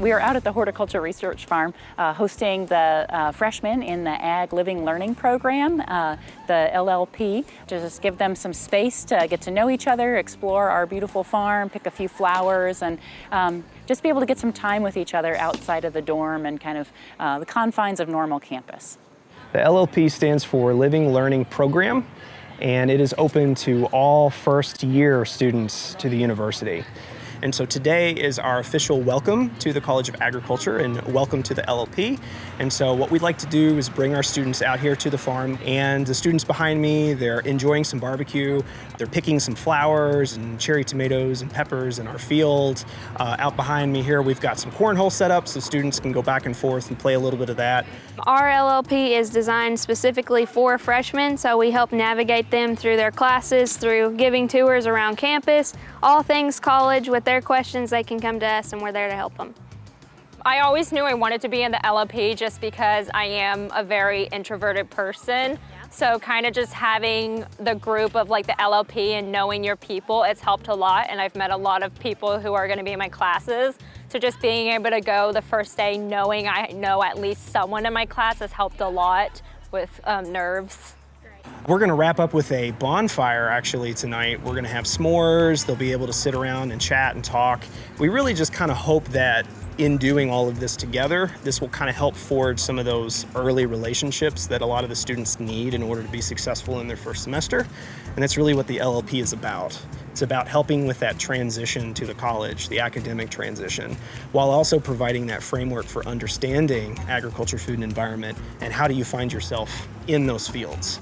We are out at the Horticulture Research Farm uh, hosting the uh, freshmen in the Ag Living Learning Program, uh, the LLP, to just give them some space to get to know each other, explore our beautiful farm, pick a few flowers, and um, just be able to get some time with each other outside of the dorm and kind of uh, the confines of normal campus. The LLP stands for Living Learning Program, and it is open to all first year students to the university. And so today is our official welcome to the College of Agriculture and welcome to the LLP. And so what we'd like to do is bring our students out here to the farm and the students behind me, they're enjoying some barbecue. They're picking some flowers and cherry tomatoes and peppers in our field. Uh, out behind me here, we've got some cornhole set up so students can go back and forth and play a little bit of that. Our LLP is designed specifically for freshmen, so we help navigate them through their classes, through giving tours around campus, all things college with their questions, they can come to us and we're there to help them. I always knew I wanted to be in the LLP just because I am a very introverted person. So kind of just having the group of like the LLP and knowing your people, it's helped a lot. And I've met a lot of people who are gonna be in my classes. So just being able to go the first day knowing I know at least someone in my class has helped a lot with um, nerves. We're going to wrap up with a bonfire actually tonight. We're going to have s'mores. They'll be able to sit around and chat and talk. We really just kind of hope that in doing all of this together, this will kind of help forge some of those early relationships that a lot of the students need in order to be successful in their first semester. And that's really what the LLP is about. It's about helping with that transition to the college, the academic transition, while also providing that framework for understanding agriculture, food, and environment, and how do you find yourself in those fields.